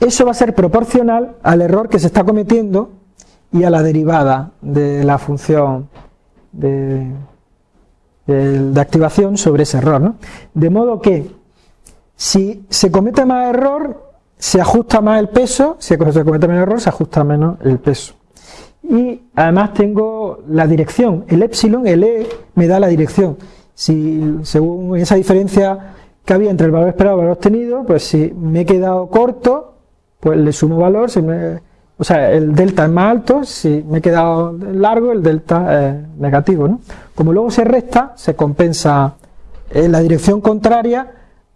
[SPEAKER 1] Eso va a ser proporcional al error que se está cometiendo y a la derivada de la función de, activación sobre ese error. De modo que si se comete más error, se ajusta más el peso, si se comete menos error, se ajusta menos el peso. Y además tengo la dirección, el epsilon, el E me da la dirección. Si según esa diferencia que había entre el valor esperado y el valor obtenido, pues si me he quedado corto, pues le sumo valor, si me, o sea, el delta es más alto, si me he quedado largo, el delta es negativo. ¿no? Como luego se resta, se compensa en la dirección contraria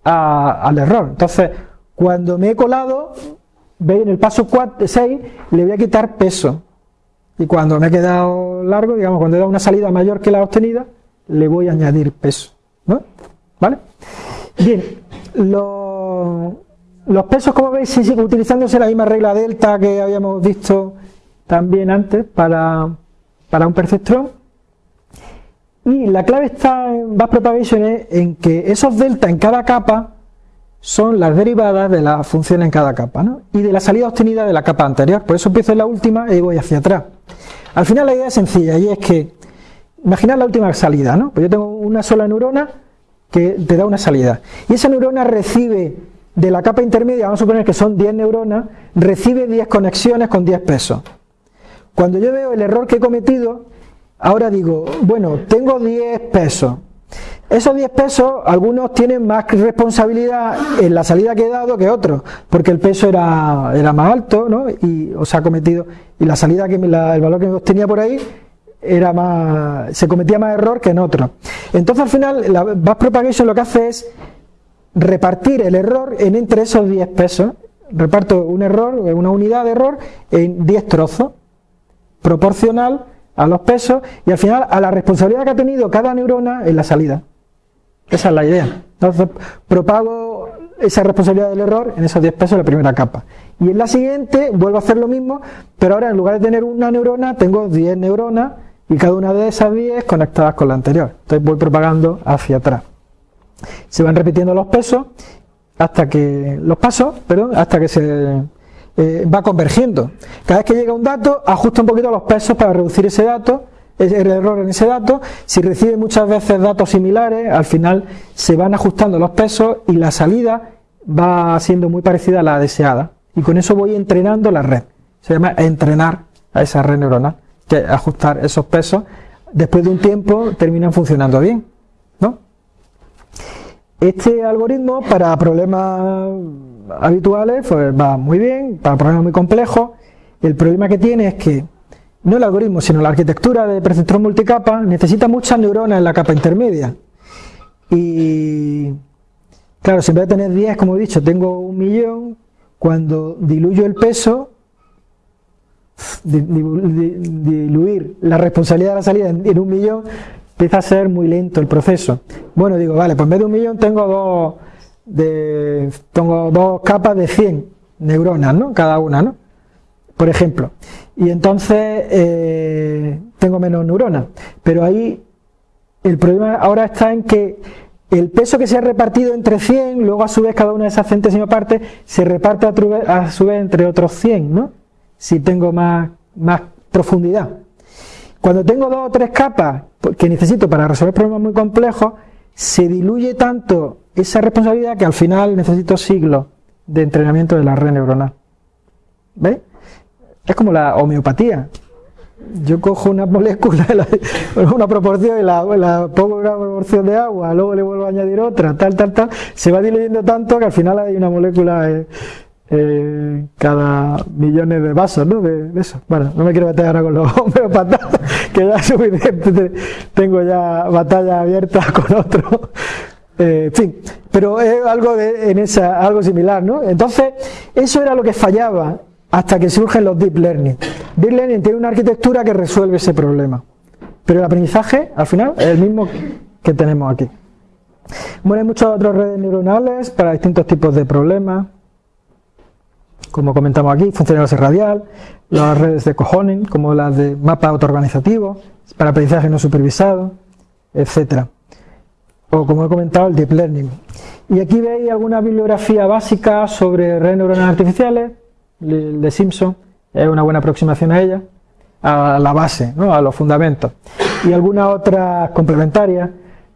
[SPEAKER 1] al error. Entonces, cuando me he colado, veis en el paso 4, 6, le voy a quitar peso. Y cuando me he quedado largo, digamos, cuando he dado una salida mayor que la obtenida, le voy a añadir peso. ¿no? ¿Vale? Bien, los pesos, como veis, siguen utilizándose la misma regla delta que habíamos visto también antes para, un perceptrón. Y la clave está en Back Propagation en que esos delta en cada capa son las derivadas de la función en cada capa, ¿no? y de la salida obtenida de la capa anterior. Por eso empiezo en la última y voy hacia atrás. Al final la idea es sencilla y es que, imaginad la última salida, ¿no? Pues yo tengo una sola neurona que te da una salida. Y esa neurona recibe de la capa intermedia, vamos a suponer que son 10 neuronas, recibe 10 conexiones con 10 pesos. Cuando yo veo el error que he cometido, ahora digo, bueno, tengo 10 pesos. Esos 10 pesos, algunos tienen más responsabilidad en la salida que he dado que otros, porque el peso era, era más alto, ¿no? Y os ha cometido, y la salida que el valor que me obtenía por ahí era más, se cometía más error que en otros. Entonces al final la Bass Propagation lo que hace es repartir el error en entre esos 10 pesos. Reparto un error, una unidad de error en 10 trozos, proporcional a los pesos y al final a la responsabilidad que ha tenido cada neurona en la salida. Esa es la idea. Entonces propago esa responsabilidad del error en esos 10 pesos en la primera capa. Y en la siguiente vuelvo a hacer lo mismo, pero ahora en lugar de tener una neurona, tengo 10 neuronas y cada una de esas 10 conectadas con la anterior. Entonces voy propagando hacia atrás. Se van repitiendo los pesos hasta que los pasos, perdón, hasta que se eh, va convergiendo. Cada vez que llega un dato, ajusta un poquito los pesos para reducir ese dato, el error en ese dato. Si recibe muchas veces datos similares, al final se van ajustando los pesos y la salida va siendo muy parecida a la deseada. Y con eso voy entrenando la red. Se llama entrenar a esa red neuronal, que ajustar esos pesos. Después de un tiempo terminan funcionando bien. Este algoritmo para problemas habituales pues va muy bien, para problemas muy complejos, el problema que tiene es que no el algoritmo, sino la arquitectura de perceptrón multicapa necesita muchas neuronas en la capa intermedia. Y claro, si en vez de tener 10, como he dicho, tengo un millón, cuando diluyo el peso, diluir la responsabilidad de la salida en un millón, empieza a ser muy lento el proceso. Bueno, digo, vale, pues en vez de un millón tengo dos, de, tengo dos capas de 100 neuronas, ¿no? Cada una, ¿no? Por ejemplo. Y entonces eh, tengo menos neuronas. Pero ahí el problema ahora está en que el peso que se ha repartido entre 100, luego a su vez cada una de esas centésimas partes se reparte a, su vez entre otros 100, ¿no? Si tengo más, más profundidad. Cuando tengo dos o tres capas que necesito para resolver problemas muy complejos, se diluye tanto esa responsabilidad que al final necesito siglos de entrenamiento de la red neuronal. ¿Veis? Es como la homeopatía. Yo cojo una molécula, una proporción y la, pongo una proporción de agua, luego le vuelvo a añadir otra, tal, tal, tal, se va diluyendo tanto que al final hay una molécula eh, eh, cada millones de vasos, ¿no? De, eso. Bueno, no me quiero meter ahora con los homeopatas, que ya es suficiente, tengo ya batalla abierta con otro. Eh, en fin, pero es algo de, en esa, algo similar, ¿no? Entonces, eso era lo que fallaba hasta que surgen los deep learning. Deep learning tiene una arquitectura que resuelve ese problema, pero el aprendizaje, al final, es el mismo que tenemos aquí. Bueno, hay muchas otras redes neuronales para distintos tipos de problemas como comentamos aquí, funcionalidad radial, las redes de cojones, como las de mapa autoorganizativo, para aprendizaje no supervisado, etcétera. O como he comentado, el deep learning. Y aquí veis alguna bibliografía básica sobre redes neuronales artificiales, de Simpson, es una buena aproximación a ella. a la base, ¿no? a los fundamentos. Y algunas otras complementarias.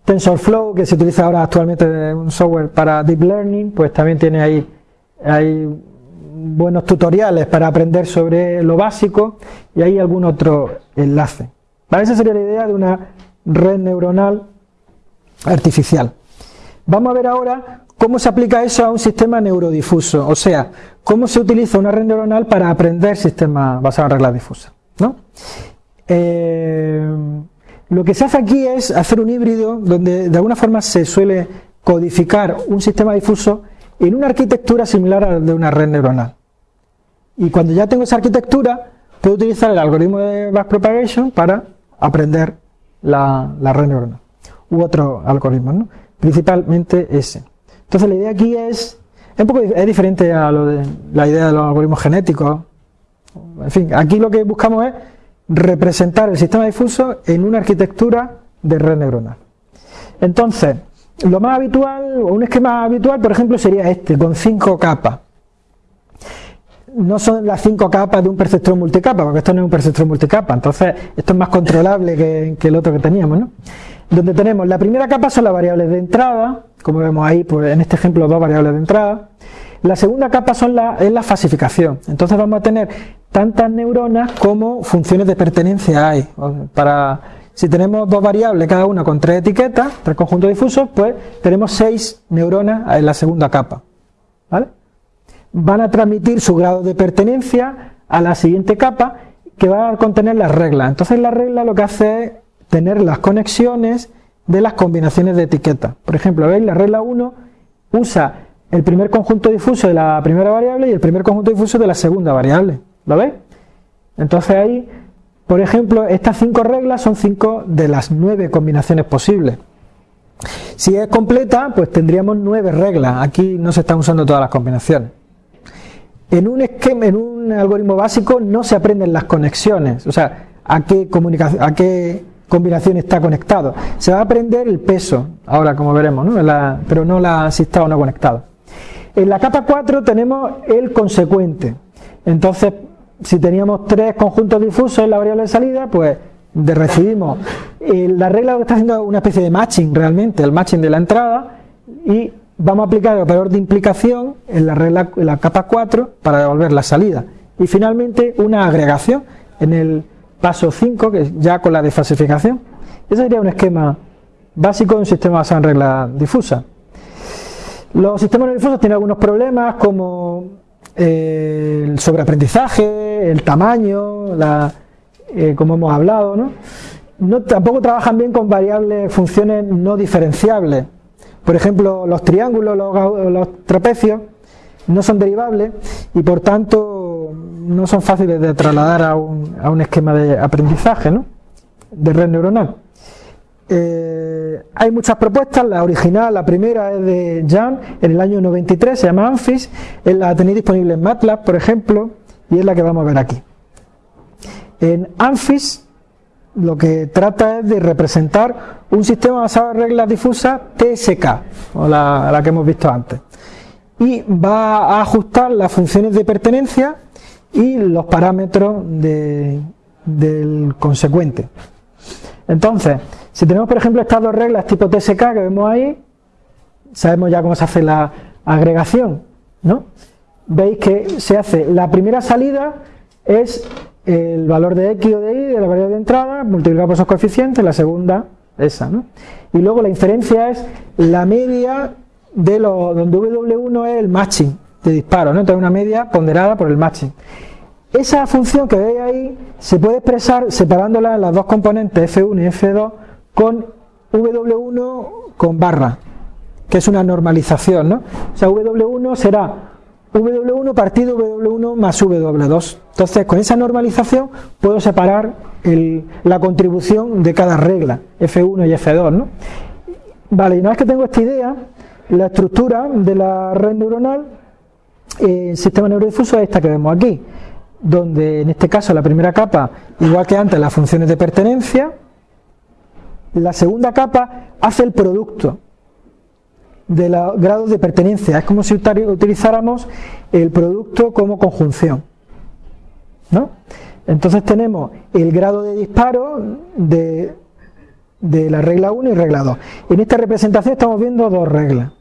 [SPEAKER 1] TensorFlow, que se utiliza ahora actualmente en un software para Deep Learning, pues también tiene ahí, hay buenos tutoriales para aprender sobre lo básico y hay algún otro enlace. Esa sería la idea de una red neuronal artificial. Vamos a ver ahora cómo se aplica eso a un sistema neurodifuso, o sea, cómo se utiliza una red neuronal para aprender sistemas basados en reglas difusas. ¿no? Eh, lo que se hace aquí es hacer un híbrido donde de alguna forma se suele codificar un sistema difuso en una arquitectura similar a la de una red neuronal. Y cuando ya tengo esa arquitectura, puedo utilizar el algoritmo de backpropagation para aprender la, red neuronal. U otro algoritmo, ¿no? principalmente ese. Entonces la idea aquí es, es un poco diferente a lo de la idea de los algoritmos genéticos. En fin, aquí lo que buscamos es representar el sistema difuso en una arquitectura de red neuronal. Entonces, lo más habitual, o un esquema habitual, por ejemplo, sería este, con cinco capas. No son las cinco capas de un perceptrón multicapa, porque esto no es un perceptrón multicapa, entonces esto es más controlable que el otro que teníamos, ¿no? Donde tenemos la primera capa son las variables de entrada, como vemos ahí pues, en este ejemplo dos variables de entrada, la segunda capa son la, es la fasificación, entonces vamos a tener tantas neuronas como funciones de pertenencia hay. Para, si tenemos dos variables, cada una con tres etiquetas, tres conjuntos difusos, pues tenemos seis neuronas en la segunda capa. Van a transmitir su grado de pertenencia a la siguiente capa que va a contener las reglas. Entonces la regla lo que hace es tener las conexiones de las combinaciones de etiquetas. Por ejemplo, ¿veis? La regla 1 usa el primer conjunto difuso de la primera variable y el primer conjunto difuso de la segunda variable. ¿Lo veis? Entonces ahí, por ejemplo, estas cinco reglas son cinco de las nueve combinaciones posibles. Si es completa, pues tendríamos nueve reglas. Aquí no se están usando todas las combinaciones. En un esquema, en un algoritmo básico no se aprenden las conexiones, o sea, a qué comunicación, a qué combinación está conectado. Se va a aprender el peso, ahora como veremos, ¿no? pero no la, si está o no conectado. En la capa 4 tenemos el consecuente. Entonces, si teníamos tres conjuntos difusos en la variable de salida, pues de recibimos eh, la regla que está haciendo una especie de matching realmente, el matching de la entrada, y vamos a aplicar el operador de implicación en la regla en la capa 4 para devolver la salida. Y finalmente una agregación en el Paso 5, que ya con la desfasificación. Ese sería un esquema básico de un sistema basado en regla difusa. Los sistemas difusos tienen algunos problemas como eh, el sobreaprendizaje, el tamaño, la, eh, como hemos hablado, ¿no? ¿no? Tampoco trabajan bien con variables, funciones no diferenciables. Por ejemplo, los triángulos, los, los trapecios, no son derivables y por tanto no son fáciles de trasladar a un, a un esquema de aprendizaje, ¿no? de red neuronal. Eh, hay muchas propuestas, la original, la primera es de Jan en el año 93, se llama ANFIS, la tenéis disponible en MATLAB, por ejemplo, y es la que vamos a ver aquí. En ANFIS lo que trata es de representar un sistema basado en reglas difusas TSK, o la, la que hemos visto antes y va a ajustar las funciones de pertenencia y los parámetros del consecuente. Entonces, si tenemos por ejemplo estas dos reglas tipo TSK que vemos ahí, sabemos ya cómo se hace la agregación, ¿no? Veis que se hace, la primera salida es el valor de X o de Y de la variable de entrada multiplicado por esos coeficientes, la segunda esa, ¿no? Y luego la inferencia es la media de lo, donde W1 es el matching de disparo, ¿no? entonces una media ponderada por el matching. Esa función que veis ahí se puede expresar separándola en las dos componentes F1 y F2 con W1 con barra, que es una normalización, ¿no? O sea, W1 será W1 partido W1 más W2. Entonces, con esa normalización puedo separar la contribución de cada regla, F1 y F2, ¿no? Vale, y una vez que tengo esta idea, la estructura de la red neuronal, el sistema neurodifuso es esta que vemos aquí, donde en este caso la primera capa, igual que antes, las funciones de pertenencia, la segunda capa hace el producto de los grados de pertenencia, es como si utilizáramos el producto como conjunción. ¿no? Entonces tenemos el grado de disparo de, de la regla 1 y regla 2. En esta representación estamos viendo dos reglas.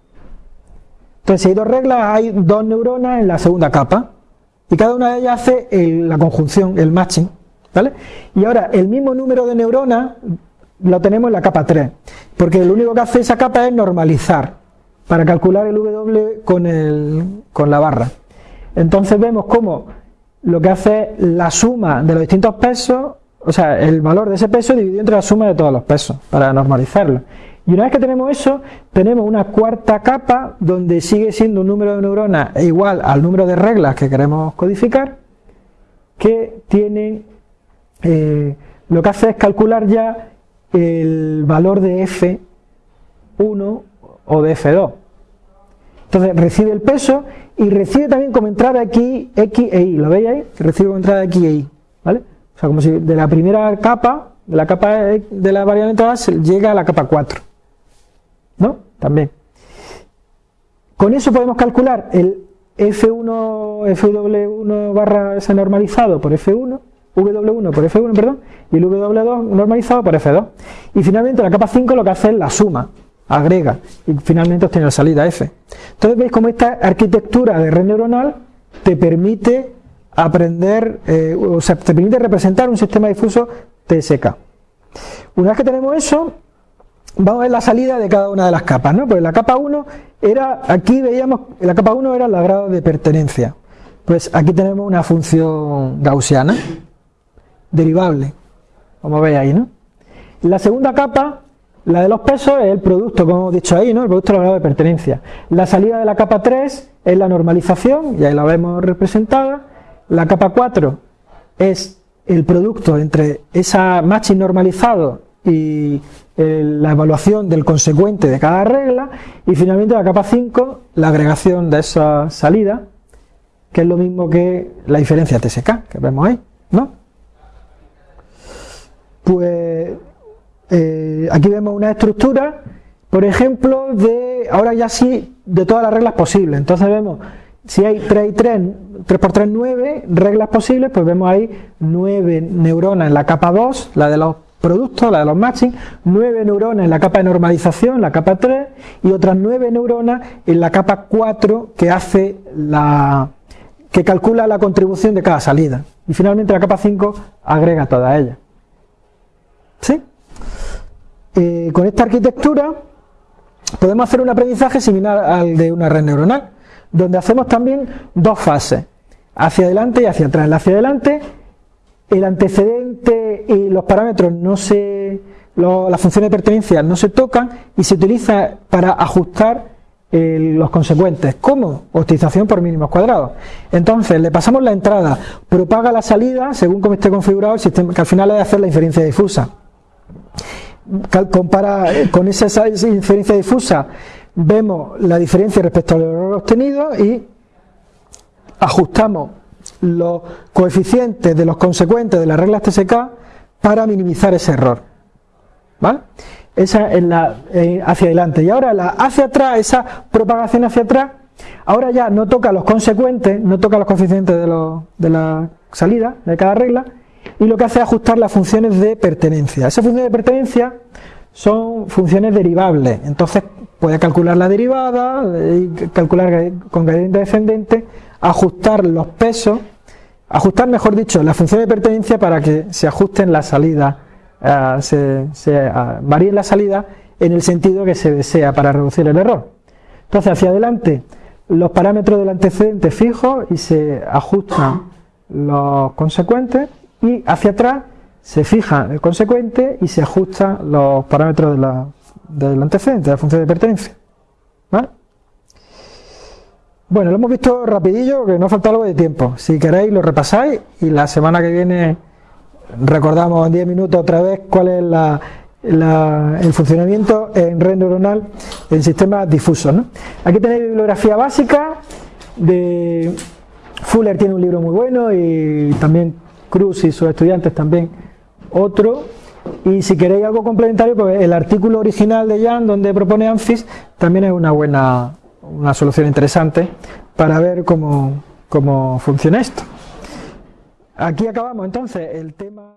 [SPEAKER 1] Entonces, si hay dos reglas, hay dos neuronas en la segunda capa. Y cada una de ellas hace la conjunción, el matching. ¿vale? Y ahora, el mismo número de neuronas lo tenemos en la capa 3. Porque lo único que hace esa capa es normalizar para calcular el W con, el, con la barra. Entonces vemos cómo lo que hace es la suma de los distintos pesos, o sea, el valor de ese peso dividido entre la suma de todos los pesos, para normalizarlo. Y una vez que tenemos eso, tenemos una cuarta capa donde sigue siendo un número de neuronas igual al número de reglas que queremos codificar, que tiene, eh, lo que hace es calcular ya el valor de F1 o de F2. Entonces recibe el peso y recibe también como entrada aquí X e Y, ¿lo veis ahí? Recibe como entrada X e Y, ¿vale? O sea, como si de la primera capa, de la capa de la variable entrada, llega a la capa 4. ¿No? También. Con eso podemos calcular el F1, FW1 barra S normalizado por F1, W1 por F1, perdón, y el W2 normalizado por F2. Y finalmente la capa 5 lo que hace es la suma, agrega, y finalmente obtiene la salida F. Entonces veis cómo esta arquitectura de red neuronal te permite aprender, eh, o sea, te permite representar un sistema difuso TSK. Una vez que tenemos eso, vamos a ver la salida de cada una de las capas, ¿no? Pues la capa 1 era, aquí veíamos, la capa 1 era el grado de pertenencia. Pues aquí tenemos una función gaussiana, derivable, como veis ahí, ¿no? La segunda capa, la de los pesos, es el producto, como hemos dicho ahí, ¿no? El producto del grado de pertenencia. La salida de la capa 3 es la normalización, y ahí la vemos representada. La capa 4 es el producto entre esa matching normalizado y la evaluación del consecuente de cada regla y finalmente la capa 5 la agregación de esa salida que es lo mismo que la diferencia TSK que vemos ahí ¿no? pues eh, aquí vemos una estructura por ejemplo de ahora ya sí de todas las reglas posibles entonces vemos si hay 3 y 3 3 por 3 9 reglas posibles pues vemos ahí 9 neuronas en la capa 2 la de los producto, la de los matching, 9 neuronas en la capa de normalización, la capa 3, y otras 9 neuronas en la capa 4 que hace la que calcula la contribución de cada salida. Y finalmente la capa 5 agrega todas ellas. ¿Sí? Eh, con esta arquitectura podemos hacer un aprendizaje similar al de una red neuronal, donde hacemos también dos fases, hacia adelante y hacia atrás. La hacia adelante el antecedente los parámetros no se, las funciones de pertenencia no se tocan y se utiliza para ajustar los consecuentes. ¿Cómo? Optimización por mínimos cuadrados. Entonces, le pasamos la entrada, propaga la salida según como esté configurado el sistema, que al final es hacer la inferencia difusa. Compara eh, con esa inferencia difusa, vemos la diferencia respecto al error obtenido y ajustamos los coeficientes de los consecuentes de las reglas TSK para minimizar ese error. ¿Vale? Esa es la eh, hacia adelante. Y ahora la hacia atrás, esa propagación hacia atrás, ahora ya no toca los consecuentes, no toca los coeficientes de, de la salida de cada regla, y lo que hace es ajustar las funciones de pertenencia. Esas funciones de pertenencia son funciones derivables, entonces puede calcular la derivada, y calcular con gradiente descendente, ajustar los pesos, ajustar mejor dicho la función de pertenencia para que se ajusten la salida, eh, se, se eh, varíen la salida en el sentido que se desea para reducir el error. Entonces hacia adelante los parámetros del antecedente fijos y se ajustan los consecuentes y hacia atrás se fija el consecuente y se ajustan los parámetros del antecedente, de la función de pertenencia. ¿Vale? Bueno, lo hemos visto rapidillo, que no falta algo de tiempo. Si queréis lo repasáis y la semana que viene recordamos en 10 minutos otra vez cuál es el funcionamiento en red neuronal en sistemas difusos. Aquí tenéis bibliografía básica de Fuller tiene un libro muy bueno y también Cruz y sus estudiantes también otro. Y si queréis algo complementario, pues el artículo original de Jan donde propone ANFIS también es una buena una solución interesante para ver cómo, cómo funciona esto. Aquí acabamos entonces el tema...